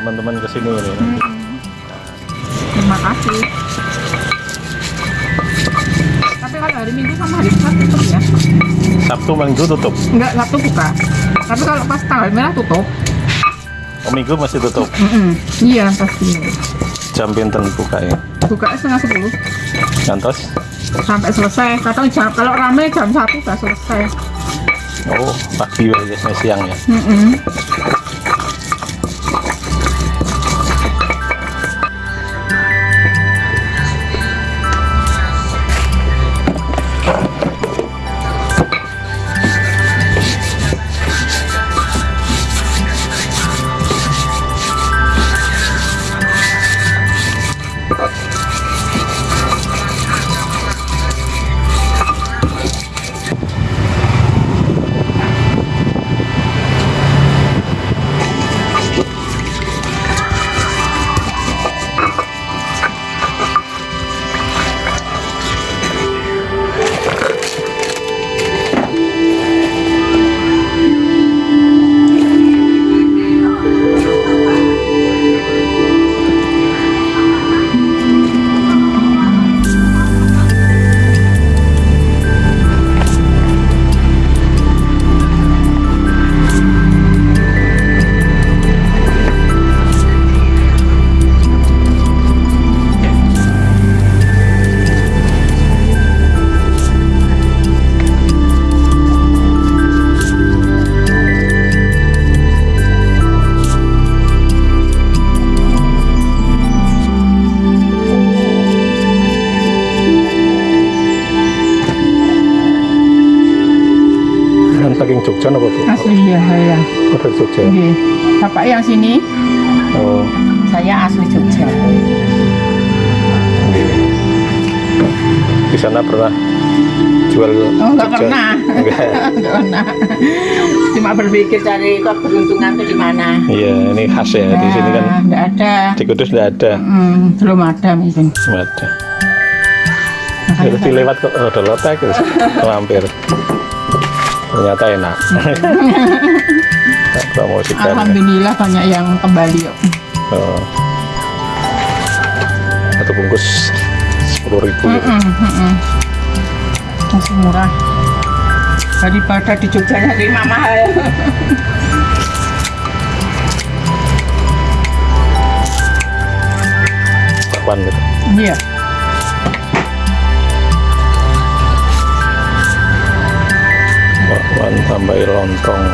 teman-teman ke sini ini. Hmm. Terima kasih. Tapi kalau hari Minggu sama hari Jumat tutup ya. Sabtu Minggu tutup. Enggak, Sabtu buka. Tapi kalau pas tanggal merah tutup. Oh, Minggu masih tutup. Mm-mm. Iya pasti. Jam pinten buka ya. Buka setengah sepuluh Ngantos. sampai selesai. Kadang jam kalau rame jam satu udah selesai. Oh, pagi biasanya siang ya. Mm-mm. Kan saking Jogja apa bu? Asli ya saya. Oh, dari Jogja. Oke. Bapak yang sini, Oh, saya asli Jogja. di sana pernah jual Oh, enggak pernah. Enggak. Enggak pernah. Cuma berpikir cari keberuntungan itu di mana. Iya, ini khas ya di sini kan. Enggak ada. Di Kudus tidak ada. Hmm, belum ada mungkin. Belum ada. Ya, terus dilewat kok oh, ada lotek terus mampir. Ternyata enak. Promosikan. ya. Alhamdulillah banyak yang kembali yuk. Oh. Satu bungkus sepuluh ribu. Mm -mm, mm -mm. Masih murah. Daripada di Jogja nyari mahal. Bakwan gitu. Iya. Bakwan tambah lontong.